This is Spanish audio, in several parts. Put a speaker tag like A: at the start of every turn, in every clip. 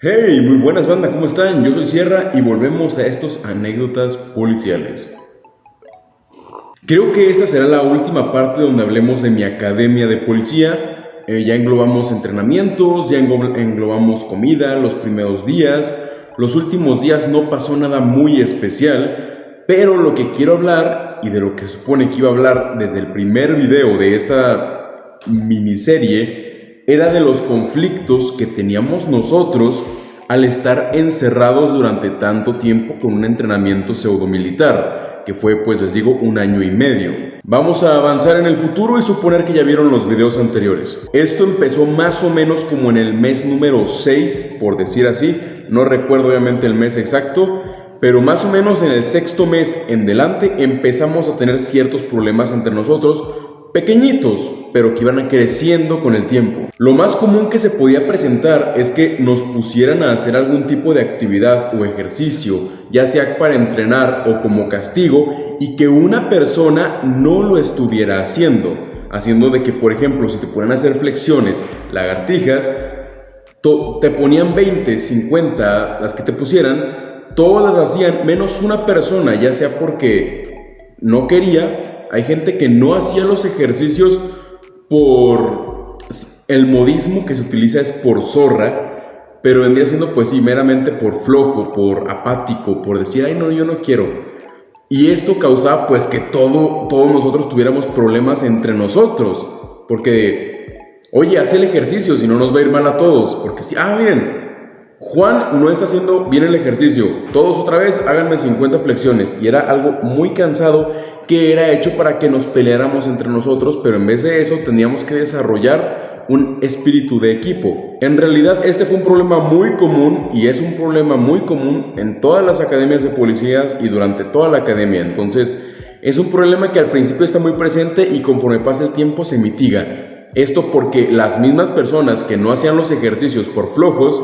A: Hey, muy buenas banda, ¿cómo están? Yo soy Sierra y volvemos a estos anécdotas policiales. Creo que esta será la última parte donde hablemos de mi academia de policía. Eh, ya englobamos entrenamientos, ya englobamos comida, los primeros días. Los últimos días no pasó nada muy especial, pero lo que quiero hablar y de lo que supone que iba a hablar desde el primer video de esta miniserie era de los conflictos que teníamos nosotros al estar encerrados durante tanto tiempo con un entrenamiento pseudo-militar, que fue, pues les digo, un año y medio. Vamos a avanzar en el futuro y suponer que ya vieron los videos anteriores. Esto empezó más o menos como en el mes número 6, por decir así, no recuerdo obviamente el mes exacto, pero más o menos en el sexto mes en delante empezamos a tener ciertos problemas entre nosotros, pequeñitos, pero que iban creciendo con el tiempo. Lo más común que se podía presentar es que nos pusieran a hacer algún tipo de actividad o ejercicio, ya sea para entrenar o como castigo, y que una persona no lo estuviera haciendo. Haciendo de que, por ejemplo, si te ponen a hacer flexiones, lagartijas, te ponían 20, 50, las que te pusieran, todas las hacían, menos una persona, ya sea porque no quería, hay gente que no hacía los ejercicios por el modismo que se utiliza es por zorra, pero vendría siendo pues sí, meramente por flojo, por apático, por decir, ay no, yo no quiero. Y esto causaba pues que todo, todos nosotros tuviéramos problemas entre nosotros, porque, oye, haz el ejercicio, si no nos va a ir mal a todos, porque si, ah, miren, Juan no está haciendo bien el ejercicio, todos otra vez háganme 50 flexiones, y era algo muy cansado que era hecho para que nos peleáramos entre nosotros, pero en vez de eso teníamos que desarrollar un espíritu de equipo. En realidad este fue un problema muy común y es un problema muy común en todas las academias de policías y durante toda la academia. Entonces es un problema que al principio está muy presente y conforme pasa el tiempo se mitiga. Esto porque las mismas personas que no hacían los ejercicios por flojos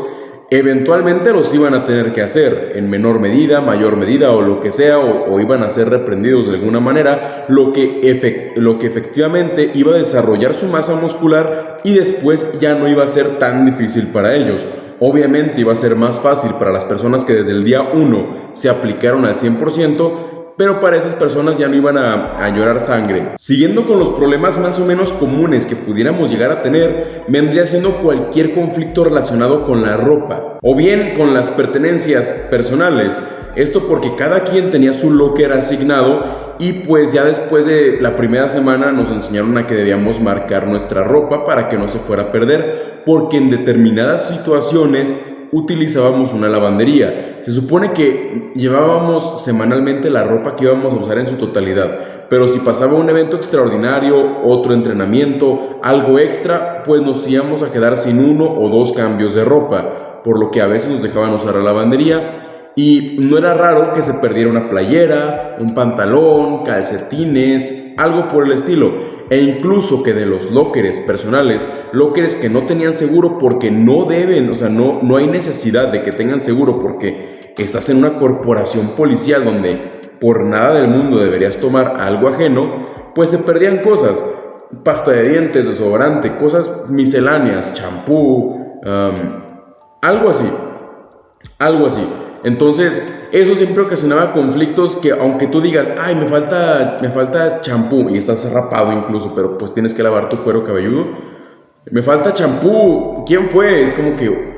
A: eventualmente los iban a tener que hacer en menor medida, mayor medida o lo que sea, o, iban a ser reprendidos de alguna manera, lo que, lo que efectivamente iba a desarrollar su masa muscular y después ya no iba a ser tan difícil para ellos. Obviamente iba a ser más fácil para las personas que desde el día 1 se aplicaron al 100%, pero para esas personas ya no iban a, llorar sangre. Siguiendo con los problemas más o menos comunes que pudiéramos llegar a tener, vendría siendo cualquier conflicto relacionado con la ropa o bien con las pertenencias personales. Esto porque cada quien tenía su locker asignado y pues ya después de la primera semana nos enseñaron a que debíamos marcar nuestra ropa para que no se fuera a perder, porque en determinadas situaciones utilizábamos una lavandería. Se supone que llevábamos semanalmente la ropa que íbamos a usar en su totalidad, pero si pasaba un evento extraordinario, otro entrenamiento, algo extra, pues nos íbamos a quedar sin uno o dos cambios de ropa, por lo que a veces nos dejaban usar la lavandería y no era raro que se perdiera una playera, un pantalón, calcetines, algo por el estilo e incluso que de los lockers personales, lockers que no tenían seguro porque no deben, o sea, no, no hay necesidad de que tengan seguro porque estás en una corporación policial donde por nada del mundo deberías tomar algo ajeno, pues se perdían cosas, pasta de dientes, desodorante, cosas misceláneas, champú, algo así, algo así. Entonces, eso siempre ocasionaba conflictos que aunque tú digas, ay, me falta me falta champú y estás rapado incluso, pero pues tienes que lavar tu cuero cabelludo. Me falta champú. ¿Quién fue? Es como que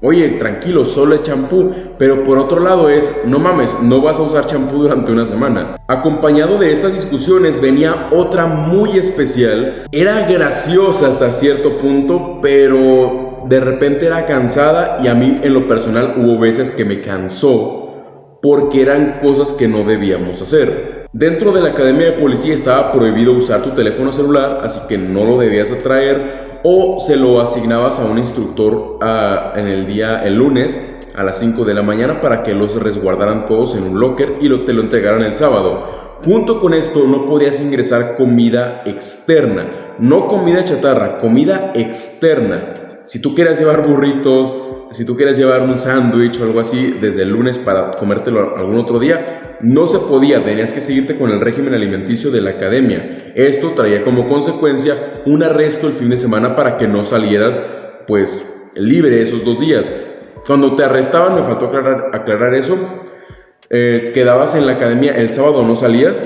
A: Oye, tranquilo, solo es champú. Pero por otro lado es, no mames, no vas a usar champú durante una semana. Acompañado de estas discusiones venía otra muy especial. Era graciosa hasta cierto punto, pero de repente era cansada y a mí en lo personal hubo veces que me cansó porque eran cosas que no debíamos hacer. Dentro de la academia de policía estaba prohibido usar tu teléfono celular, así que no lo debías traer o se lo asignabas a un instructor ah, en el día, el lunes, a las 5 de la mañana para que los resguardaran todos en un locker y lo, te lo entregaran el sábado. Junto con esto no podías ingresar comida externa, no comida chatarra, comida externa. Si tú quieres llevar burritos, si tú quieres llevar un sándwich o algo así desde el lunes para comértelo algún otro día, no se podía, tenías que seguirte con el régimen alimenticio de la academia. Esto traía como consecuencia un arresto el fin de semana para que no salieras pues libre esos dos días. Cuando te arrestaban, me faltó aclarar, eso, eh, quedabas en la academia, el sábado no salías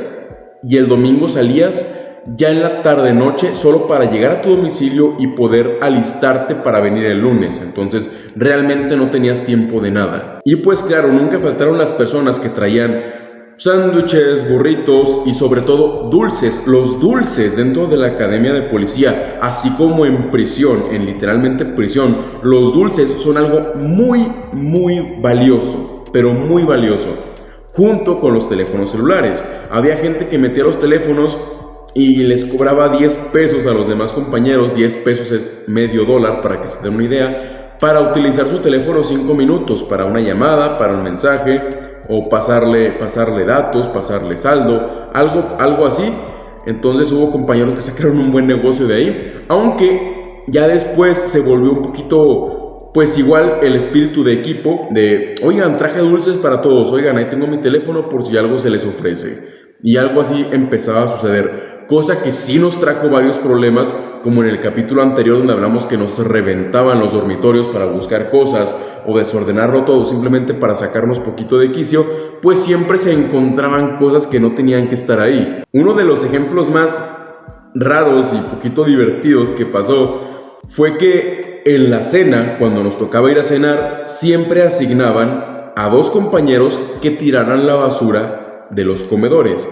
A: y el domingo salías ya en la tarde noche solo para llegar a tu domicilio y poder alistarte para venir el lunes. Entonces realmente no tenías tiempo de nada. Y pues claro, nunca faltaron las personas que traían sándwiches, burritos y sobre todo dulces. Los dulces dentro de la academia de policía, así como en prisión, en literalmente prisión, los dulces son algo muy, muy valioso, pero muy valioso. Junto con los teléfonos celulares. Había gente que metía los teléfonos y les cobraba 10 pesos a los demás compañeros, 10 pesos es medio dólar para que se den una idea, para utilizar su teléfono 5 minutos para una llamada, para un mensaje o pasarle, pasarle datos, pasarle saldo, algo, algo así. Entonces hubo compañeros que sacaron un buen negocio de ahí, aunque ya después se volvió un poquito, pues igual el espíritu de equipo, de, oigan, traje dulces para todos, oigan, ahí tengo mi teléfono por si algo se les ofrece. Y algo así empezaba a suceder cosa que sí nos trajo varios problemas, como en el capítulo anterior donde hablamos que nos reventaban los dormitorios para buscar cosas o desordenarlo todo simplemente para sacarnos poquito de quicio, pues siempre se encontraban cosas que no tenían que estar ahí. Uno de los ejemplos más raros y poquito divertidos que pasó fue que en la cena, cuando nos tocaba ir a cenar, siempre asignaban a dos compañeros que tiraran la basura de los comedores.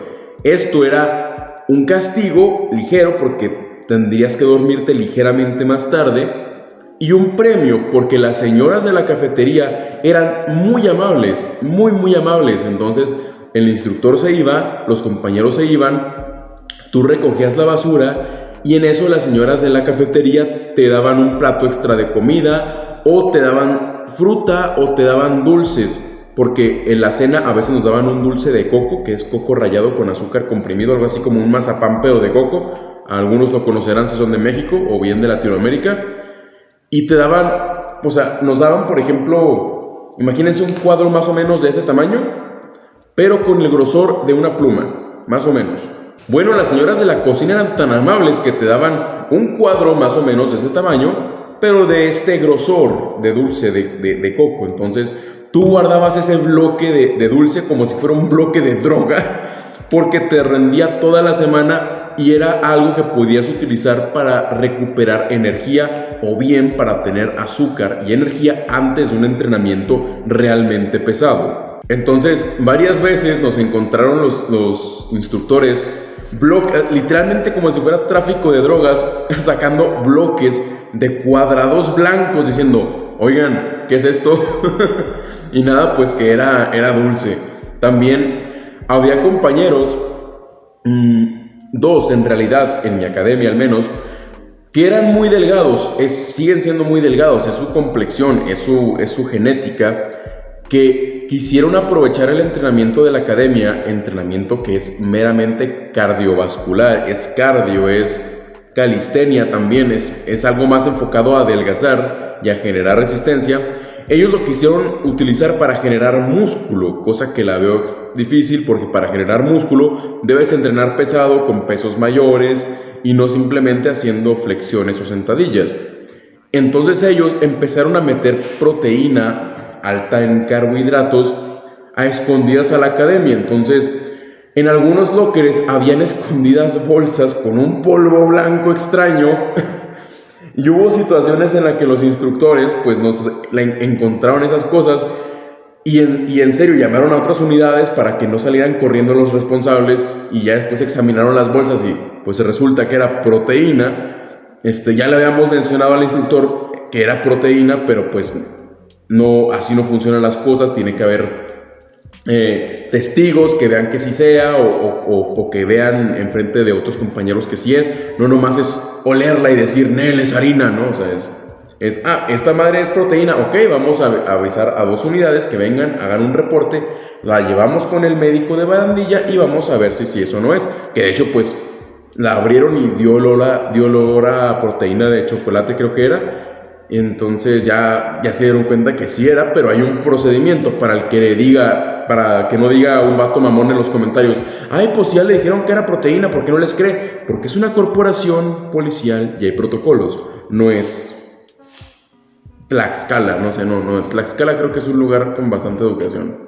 A: Esto era un castigo ligero porque tendrías que dormirte ligeramente más tarde y un premio porque las señoras de la cafetería eran muy amables, muy muy amables. Entonces el instructor se iba, los compañeros se iban, tú recogías la basura y en eso las señoras de la cafetería te daban un plato extra de comida o te daban fruta o te daban dulces porque en la cena a veces nos daban un dulce de coco, que es coco rallado con azúcar comprimido, algo así como un mazapán pero de coco. Algunos lo conocerán si son de México o bien de Latinoamérica. Y te daban, o sea, nos daban, por ejemplo, imagínense un cuadro más o menos de ese tamaño, pero con el grosor de una pluma, más o menos. Bueno, las señoras de la cocina eran tan amables que te daban un cuadro más o menos de ese tamaño, pero de este grosor de dulce de, de coco. Entonces, tú guardabas ese bloque de, dulce como si fuera un bloque de droga, porque te rendía toda la semana y era algo que podías utilizar para recuperar energía o bien para tener azúcar y energía antes de un entrenamiento realmente pesado. Entonces, varias veces nos encontraron los, los instructores literalmente como si fuera tráfico de drogas, sacando bloques de cuadrados blancos diciendo, oigan, ¿qué es esto? y nada, pues que era, era dulce. También había compañeros, mm, dos en realidad, en mi academia al menos, que eran muy delgados, siguen siendo muy delgados, es su complexión, es su, es su genética, que quisieron aprovechar el entrenamiento de la academia, entrenamiento que es meramente cardiovascular, es cardio, es calistenia también, es, es algo más enfocado a adelgazar y a generar resistencia, ellos lo quisieron utilizar para generar músculo, cosa que la veo difícil porque para generar músculo debes entrenar pesado con pesos mayores y no simplemente haciendo flexiones o sentadillas. Entonces ellos empezaron a meter proteína alta en carbohidratos a escondidas a la academia. Entonces, en algunos lockers habían escondidas bolsas con un polvo blanco extraño Y hubo situaciones en las que los instructores pues nos encontraron esas cosas y en, y en, serio llamaron a otras unidades para que no salieran corriendo los responsables y ya después examinaron las bolsas y pues resulta que era proteína. Este, ya le habíamos mencionado al instructor que era proteína, pero pues no, así no funcionan las cosas, tiene que haber eh, testigos que vean que sí sea o, que vean enfrente de otros compañeros que sí es. No nomás es olerla y decir, Nel, es harina, ¿no? O sea, es, es, ah, esta madre es proteína, ok, vamos a, avisar a dos unidades que vengan, hagan un reporte, la llevamos con el médico de barandilla y vamos a ver si sí eso no es. Que de hecho, pues, la abrieron y dio olor dio a proteína de chocolate, creo que era entonces ya, ya se dieron cuenta que sí era, pero hay un procedimiento para el que le diga, para que no diga un vato mamón en los comentarios, ay, pues ya le dijeron que era proteína, ¿por qué no les cree? Porque es una corporación policial y hay protocolos, no es Tlaxcala, no sé, no, no, Tlaxcala creo que es un lugar con bastante educación.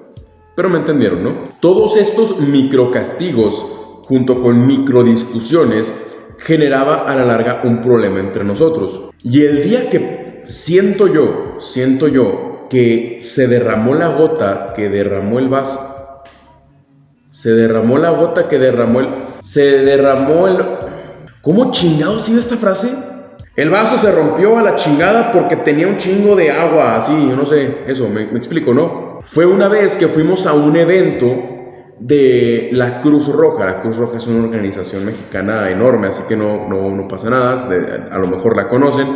A: Pero me entendieron, ¿no? Todos estos microcastigos, junto con microdiscusiones, generaba a la larga un problema entre nosotros. Y el día que siento yo, siento yo, que se derramó la gota que derramó el vaso, se derramó la gota que derramó el... Se derramó el... ¿Cómo chingado sigue esta frase? El vaso se rompió a la chingada porque tenía un chingo de agua, así, yo no sé, eso, me, explico, ¿no? Fue una vez que fuimos a un evento de la Cruz Roja. La Cruz Roja es una organización mexicana enorme, así que no, no, no pasa nada, a lo mejor la conocen,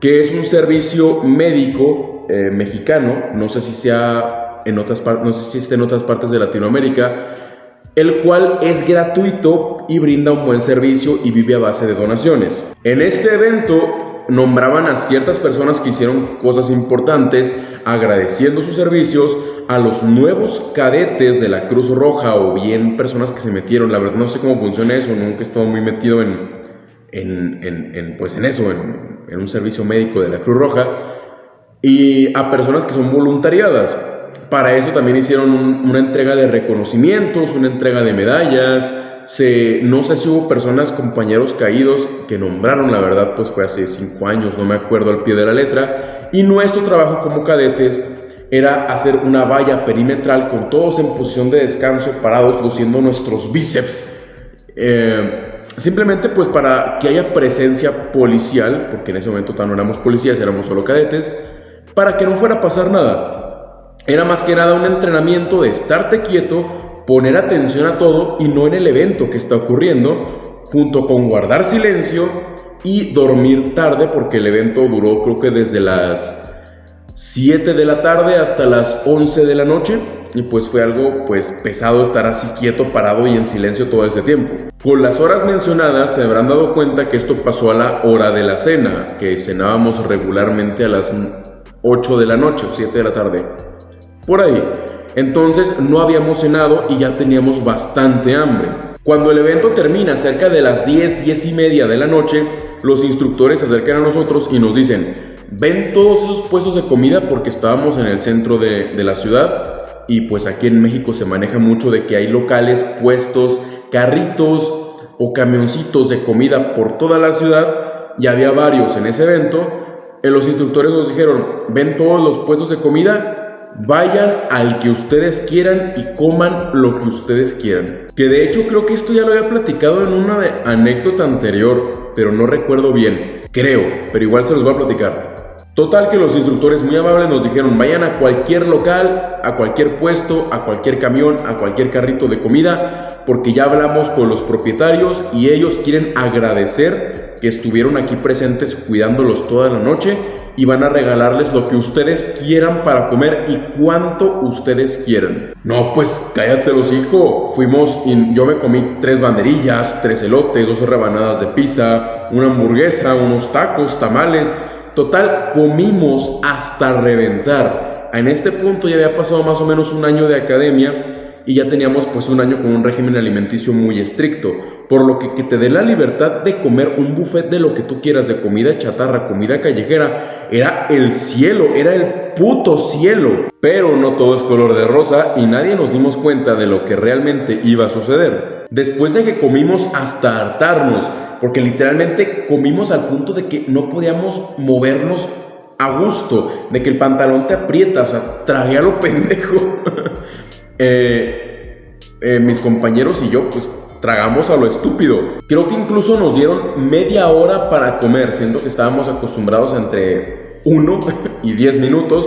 A: que es un servicio médico eh, mexicano, no sé si sea en otras partes, no sé si otras partes de Latinoamérica, el cual es gratuito y brinda un buen servicio y vive a base de donaciones. En este evento nombraban a ciertas personas que hicieron cosas importantes agradeciendo sus servicios a los nuevos cadetes de la Cruz Roja o bien personas que se metieron, la verdad no sé cómo funciona eso, nunca he estado muy metido en, en, pues en eso, en un servicio médico de la Cruz Roja, y a personas que son voluntariadas. Para eso también hicieron una entrega de reconocimientos, una entrega de medallas. Se, no sé si hubo personas, compañeros caídos que nombraron, la verdad, pues fue hace cinco años, no me acuerdo al pie de la letra. Y nuestro trabajo como cadetes era hacer una valla perimetral con todos en posición de descanso, parados, luciendo nuestros bíceps. Eh, simplemente pues para que haya presencia policial, porque en ese momento no éramos policías, éramos solo cadetes, para que no fuera a pasar nada. Era más que nada un entrenamiento de estarte quieto, poner atención a todo y no en el evento que está ocurriendo, junto con guardar silencio y dormir tarde porque el evento duró creo que desde las 7 de la tarde hasta las 11 de la noche y pues fue algo pues pesado estar así quieto, parado y en silencio todo ese tiempo. Con las horas mencionadas se habrán dado cuenta que esto pasó a la hora de la cena, que cenábamos regularmente a las 8 de la noche o 7 de la tarde por ahí. Entonces no habíamos cenado y ya teníamos bastante hambre. Cuando el evento termina cerca de las 10, 10 y media de la noche, los instructores se acercan a nosotros y nos dicen, ven todos esos puestos de comida porque estábamos en el centro de, de la ciudad y pues aquí en México se maneja mucho de que hay locales, puestos, carritos o camioncitos de comida por toda la ciudad y había varios en ese evento. Eh, los instructores nos dijeron, ven todos los puestos de comida Vayan al que ustedes quieran y coman lo que ustedes quieran. Que de hecho creo que esto ya lo había platicado en una anécdota anterior, pero no recuerdo bien. Creo, pero igual se los voy a platicar. Total que los instructores muy amables nos dijeron vayan a cualquier local, a cualquier puesto, a cualquier camión, a cualquier carrito de comida, porque ya hablamos con los propietarios y ellos quieren agradecer que estuvieron aquí presentes cuidándolos toda la noche y van a regalarles lo que ustedes quieran para comer y cuánto ustedes quieran. No, pues cállate los hijos. Fuimos y yo me comí tres banderillas, tres elotes, dos rebanadas de pizza, una hamburguesa, unos tacos, tamales. Total, comimos hasta reventar. En este punto ya había pasado más o menos un año de academia y ya teníamos pues un año con un régimen alimenticio muy estricto. Por lo que que te dé la libertad de comer un buffet de lo que tú quieras, de comida chatarra, comida callejera, era el cielo, era el puto cielo. Pero no todo es color de rosa y nadie nos dimos cuenta de lo que realmente iba a suceder. Después de que comimos hasta hartarnos, porque literalmente comimos al punto de que no podíamos movernos a gusto, de que el pantalón te aprieta, o sea, tragué a lo pendejo. Eh, eh, mis compañeros y yo, pues tragamos a lo estúpido. Creo que incluso nos dieron media hora para comer, siendo que estábamos acostumbrados entre 1 y 10 minutos,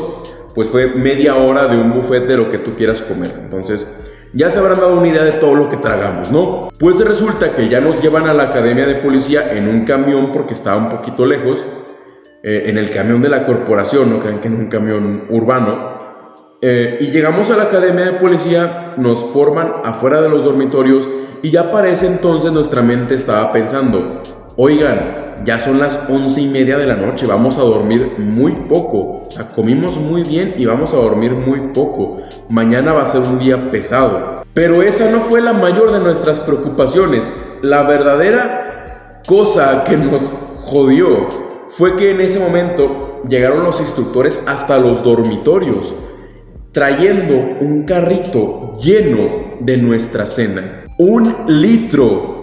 A: pues fue media hora de un buffet de lo que tú quieras comer. Entonces, ya se habrán dado una idea de todo lo que tragamos, ¿no? Pues resulta que ya nos llevan a la academia de policía en un camión porque estaba un poquito lejos, eh, en el camión de la corporación, no crean que en un camión urbano. Eh, y llegamos a la academia de policía, nos forman afuera de los dormitorios y ya para ese entonces nuestra mente estaba pensando, oigan, ya son las once y media de la noche, vamos a dormir muy poco. Comimos muy bien y vamos a dormir muy poco. Mañana va a ser un día pesado. Pero esa no fue la mayor de nuestras preocupaciones. La verdadera cosa que nos jodió fue que en ese momento llegaron los instructores hasta los dormitorios, trayendo un carrito lleno de nuestra cena. Un litro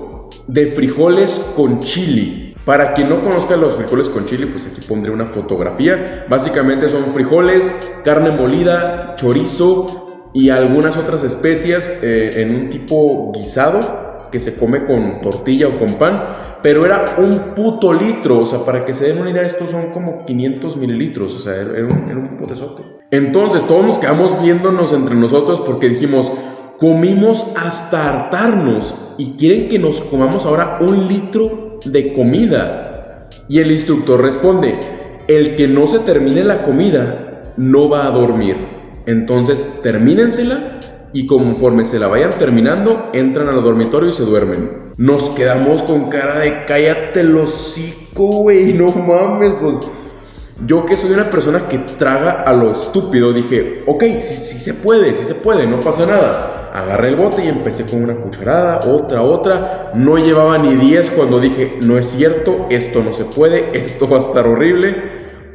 A: de frijoles con chili. Para quien no conozca los frijoles con chili, pues aquí pondré una fotografía. Básicamente son frijoles, carne molida, chorizo y algunas otras especias eh, en un tipo guisado que se come con tortilla o con pan, pero era un puto litro, o sea, para que se den una idea, estos son como 500 mililitros, o sea, era un, era Entonces, todos nos quedamos viéndonos entre nosotros porque dijimos, comimos hasta hartarnos y quieren que nos comamos ahora un litro de comida. Y el instructor responde, el que no se termine la comida no va a dormir. Entonces, termínensela y conforme se la vayan terminando, entran al dormitorio y se duermen. Nos quedamos con cara de cállate el hocico, güey, no mames, pues. Yo que soy una persona que traga a lo estúpido, dije, ok, sí, sí se puede, sí se puede, no pasa nada. Agarré el bote y empecé con una cucharada, otra, otra. No llevaba ni 10 cuando dije, no es cierto, esto no se puede, esto va a estar horrible.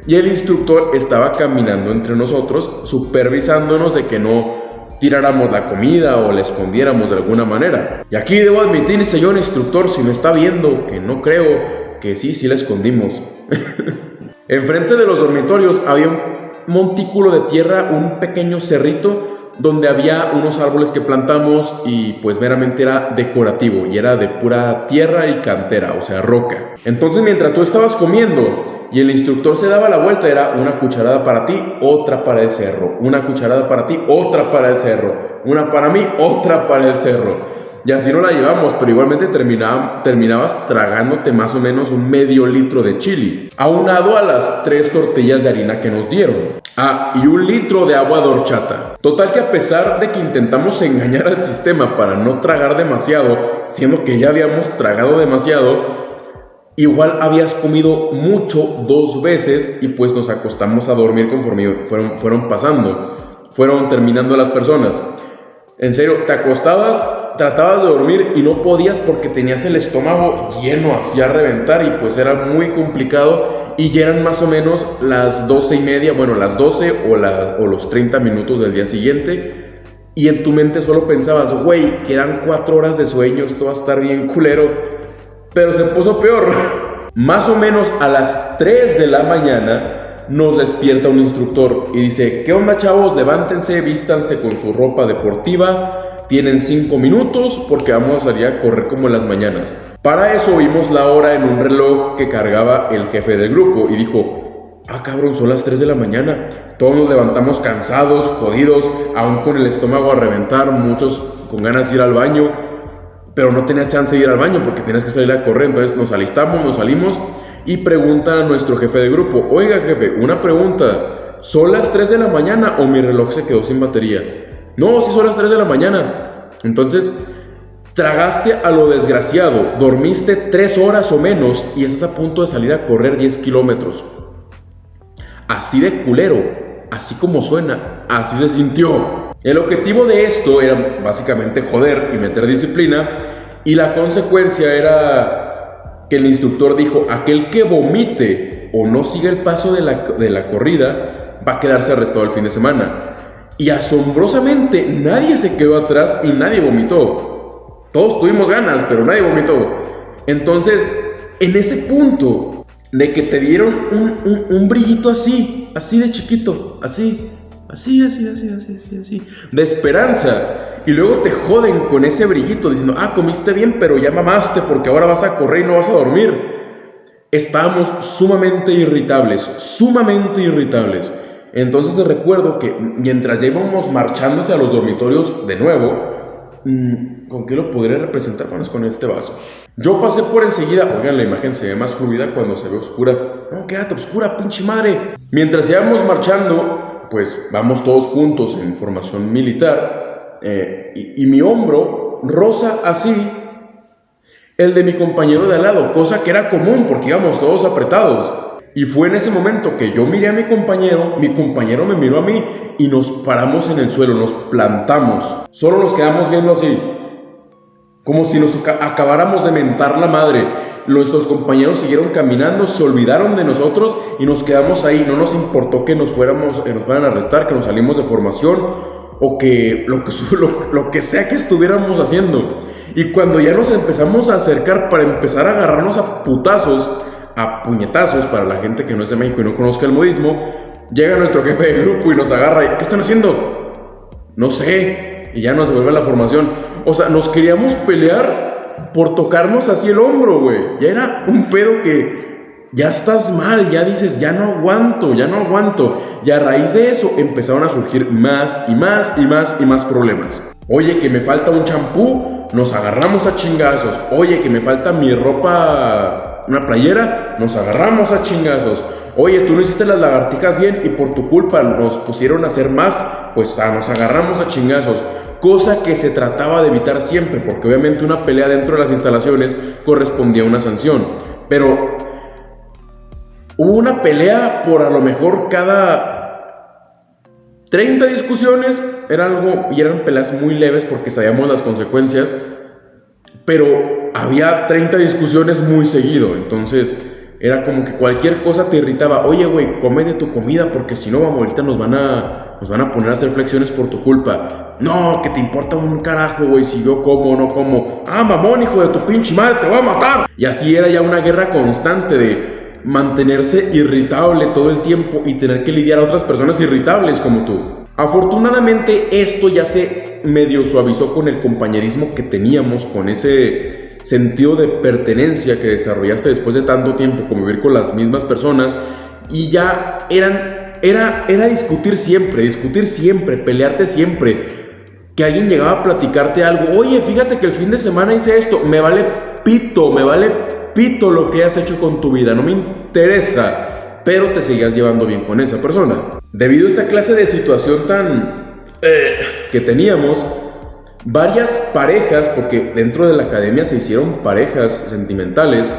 A: Y el instructor estaba caminando entre nosotros, supervisándonos de que no tiráramos la comida o la escondiéramos de alguna manera. Y aquí debo admitir, señor instructor, si me está viendo, que no creo que sí, sí la escondimos. Enfrente de los dormitorios había un montículo de tierra, un pequeño cerrito donde había unos árboles que plantamos y pues meramente era decorativo y era de pura tierra y cantera, o sea, roca. Entonces mientras tú estabas comiendo, y el instructor se daba la vuelta, era una cucharada para ti, otra para el cerro, una cucharada para ti, otra para el cerro, una para mí, otra para el cerro. Y así no la llevamos, pero igualmente terminabas tragándote más o menos un medio litro de chili, aunado a las tres tortillas de harina que nos dieron. Ah, y un litro de agua de. Total que a pesar de que intentamos engañar al sistema para no tragar demasiado, siendo que ya habíamos tragado demasiado, Igual habías comido mucho dos veces y pues nos acostamos a dormir conforme fueron, fueron pasando, fueron terminando las personas. En serio, te acostabas, tratabas de dormir y no podías porque tenías el estómago lleno, hacía reventar y pues era muy complicado y ya eran más o menos las doce y media, bueno, las 12 o, los 30 minutos del día siguiente y en tu mente solo pensabas, güey, quedan cuatro horas de sueño, esto va a estar bien culero pero se puso peor. Más o menos a las 3 de la mañana nos despierta un instructor y dice, ¿qué onda chavos? Levántense, vístanse con su ropa deportiva, tienen 5 minutos porque vamos a salir a correr como en las mañanas. Para eso vimos la hora en un reloj que cargaba el jefe del grupo y dijo, ah cabrón, son las 3 de la mañana. Todos nos levantamos cansados, jodidos, aún con el estómago a reventar, muchos con ganas de ir al baño pero no tenías chance de ir al baño porque tenías que salir a correr. Entonces nos alistamos, nos salimos y pregunta a nuestro jefe de grupo, oiga jefe, una pregunta, ¿son las 3 de la mañana o mi reloj se quedó sin batería? No, sí son las 3 de la mañana. Entonces, tragaste a lo desgraciado, dormiste 3 horas o menos y estás a punto de salir a correr 10 kilómetros. Así de culero, así como suena, así se sintió. El objetivo de esto era básicamente joder y meter disciplina y la consecuencia era que el instructor dijo, aquel que vomite o no siga el paso de la, de la corrida va a quedarse arrestado el fin de semana. Y asombrosamente nadie se quedó atrás y nadie vomitó. Todos tuvimos ganas, pero nadie vomitó. Entonces, en ese punto de que te dieron un, un brillito así, así de chiquito, así, Así, así, así, así, así, así. De esperanza. Y luego te joden con ese brillito diciendo, ah, comiste bien, pero ya mamaste porque ahora vas a correr y no vas a dormir. Estábamos sumamente irritables, sumamente irritables. Entonces recuerdo que mientras ya íbamos marchando hacia los dormitorios de nuevo, mm, ¿con qué lo podré representar? Bueno, con este vaso. Yo pasé por enseguida, oigan, la imagen se ve más fluida cuando se ve oscura. No, quédate oscura, pinche madre. Mientras íbamos marchando, pues vamos todos juntos en formación militar eh, y, mi hombro rosa así el de mi compañero de al lado, cosa que era común porque íbamos todos apretados. Y fue en ese momento que yo miré a mi compañero, mi compañero me miró a mí y nos paramos en el suelo, nos plantamos. Solo nos quedamos viendo así. como si nos acabáramos de mentar la madre. Nuestros compañeros siguieron caminando, se olvidaron de nosotros y nos quedamos ahí. No nos importó que nos fuéramos, que nos fueran a arrestar, que nos salimos de formación o que lo que, sea que estuviéramos haciendo. Y cuando ya nos empezamos a acercar para empezar a agarrarnos a putazos, a puñetazos, para la gente que no es de México y no conozca el modismo, llega nuestro jefe de grupo y nos agarra. ¿Qué están haciendo? No sé. Y ya nos devuelve la formación. O sea, nos queríamos pelear por tocarnos así el hombro, güey. Ya era un pedo que ya estás mal, ya dices, ya no aguanto, ya no aguanto. Y a raíz de eso empezaron a surgir más y más y más y más problemas. Oye, que me falta un champú, nos agarramos a chingazos. Oye, que me falta mi ropa, una playera, nos agarramos a chingazos. Oye, tú no hiciste las lagartijas bien y por tu culpa nos pusieron a hacer más, pues ah, nos agarramos a chingazos. Cosa que se trataba de evitar siempre, porque obviamente una pelea dentro de las instalaciones correspondía a una sanción. Pero hubo una pelea por a lo mejor cada 30 discusiones, era algo, y eran peleas muy leves porque sabíamos las consecuencias, pero había 30 discusiones muy seguido, entonces era como que cualquier cosa te irritaba. Oye, güey, come de tu comida porque si no, vamos, ahorita nos van a, nos van a poner a hacer flexiones por tu culpa. No, que te importa un carajo, güey, si yo como o no como. Ah, mamón, hijo de tu pinche madre, te voy a matar. Y así era ya una guerra constante de mantenerse irritable todo el tiempo y tener que lidiar a otras personas irritables como tú. Afortunadamente esto ya se medio suavizó con el compañerismo que teníamos, con ese sentido de pertenencia que desarrollaste después de tanto tiempo convivir con las mismas personas y ya eran, era, era discutir siempre, discutir siempre, pelearte siempre. Que alguien llegaba a platicarte algo, oye, fíjate que el fin de semana hice esto, me vale pito, me vale pito lo que has hecho con tu vida, no me interesa, pero te seguías llevando bien con esa persona. Debido a esta clase de situación tan eh, que teníamos, varias parejas, porque dentro de la academia se hicieron parejas sentimentales.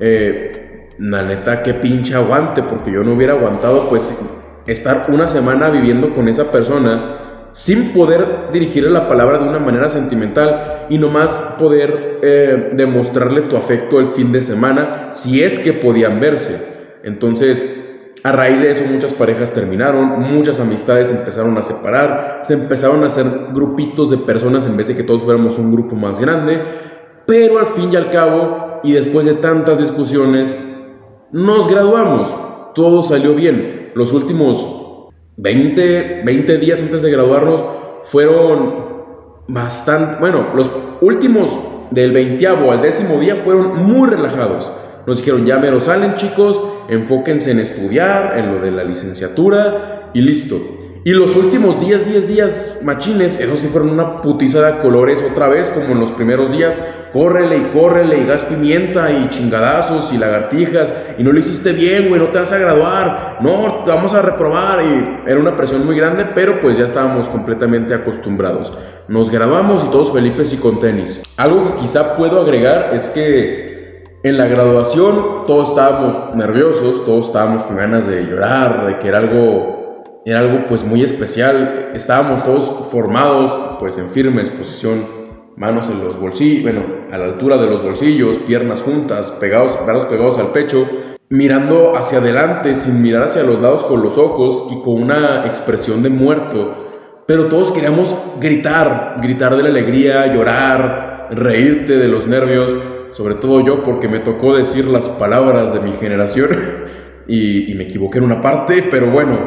A: Eh, la neta, qué pinche aguante, porque yo no hubiera aguantado, pues, estar una semana viviendo con esa persona sin poder dirigirle la palabra de una manera sentimental y nomás poder eh, demostrarle tu afecto el fin de semana, si es que podían verse. Entonces, a raíz de eso muchas parejas terminaron, muchas amistades empezaron a separar, se empezaron a hacer grupitos de personas en vez de que todos fuéramos un grupo más grande, pero al fin y al cabo, y después de tantas discusiones, nos graduamos, todo salió bien. Los últimos 20, 20 días antes de graduarnos fueron bastante, bueno, los últimos del 20 al décimo día fueron muy relajados. Nos dijeron, ya mero salen chicos, enfóquense en estudiar, en lo de la licenciatura y listo. Y los últimos 10, 10 días machines, esos sí fueron una putiza de colores otra vez, como en los primeros días. Córrele y córrele y gas pimienta y chingadazos y lagartijas. Y no lo hiciste bien, güey, no te vas a graduar. No, te vamos a reprobar. Y era una presión muy grande, pero pues ya estábamos completamente acostumbrados. Nos graduamos y todos felices y con tenis. Algo que quizá puedo agregar es que en la graduación todos estábamos nerviosos, todos estábamos con ganas de llorar, de que era algo, era algo pues muy especial. Estábamos todos formados pues en firme exposición, manos en los bolsillos, bueno, a la altura de los bolsillos, piernas juntas, pegados, brazos pegados al pecho, mirando hacia adelante sin mirar hacia los lados con los ojos y con una expresión de muerto. Pero todos queríamos gritar, gritar de la alegría, llorar, reírte de los nervios sobre todo yo porque me tocó decir las palabras de mi generación y, me equivoqué en una parte, pero bueno,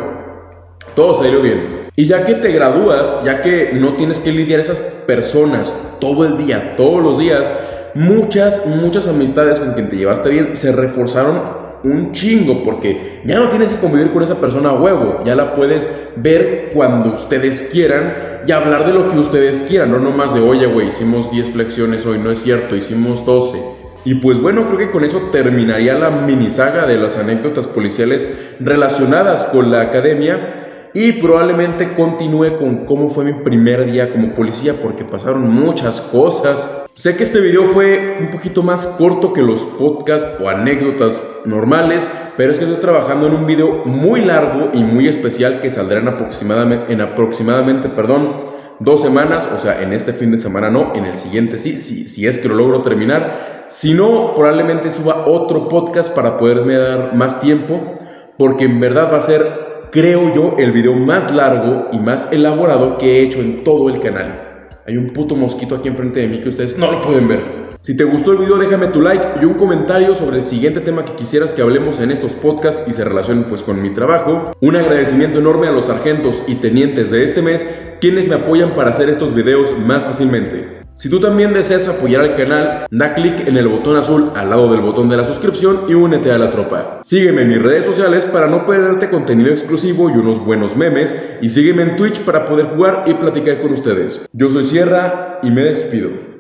A: todo salió bien. Y ya que te gradúas, ya que no tienes que lidiar esas personas todo el día, todos los días, muchas, muchas amistades con quien te llevaste bien se reforzaron un chingo porque ya no tienes que convivir con esa persona a huevo, ya la puedes ver cuando ustedes quieran y hablar de lo que ustedes quieran, no nomás de, oye, güey, hicimos 10 flexiones hoy, no es cierto, hicimos 12. Y pues bueno, creo que con eso terminaría la mini saga de las anécdotas policiales relacionadas con la academia y probablemente continúe con cómo fue mi primer día como policía porque pasaron muchas cosas. Sé que este video fue un poquito más corto que los podcasts o anécdotas normales, pero es que estoy trabajando en un video muy largo y muy especial que saldrá en aproximadamente, en aproximadamente perdón, dos semanas, o sea, en este fin de semana no, en el siguiente sí, si, si es que lo logro terminar. Si no, probablemente suba otro podcast para poderme dar más tiempo, porque en verdad va a ser, creo yo, el video más largo y más elaborado que he hecho en todo el canal. Hay un puto mosquito aquí enfrente de mí que ustedes no lo pueden ver. Si te gustó el video déjame tu like y un comentario sobre el siguiente tema que quisieras que hablemos en estos podcasts y se relacionen pues con mi trabajo. Un agradecimiento enorme a los sargentos y tenientes de este mes quienes me apoyan para hacer estos videos más fácilmente. Si tú también deseas apoyar al canal, da clic en el botón azul al lado del botón de la suscripción y únete a la tropa. Sígueme en mis redes sociales para no perderte contenido exclusivo y unos buenos memes y sígueme en Twitch para poder jugar y platicar con ustedes. Yo soy Sierra y me despido.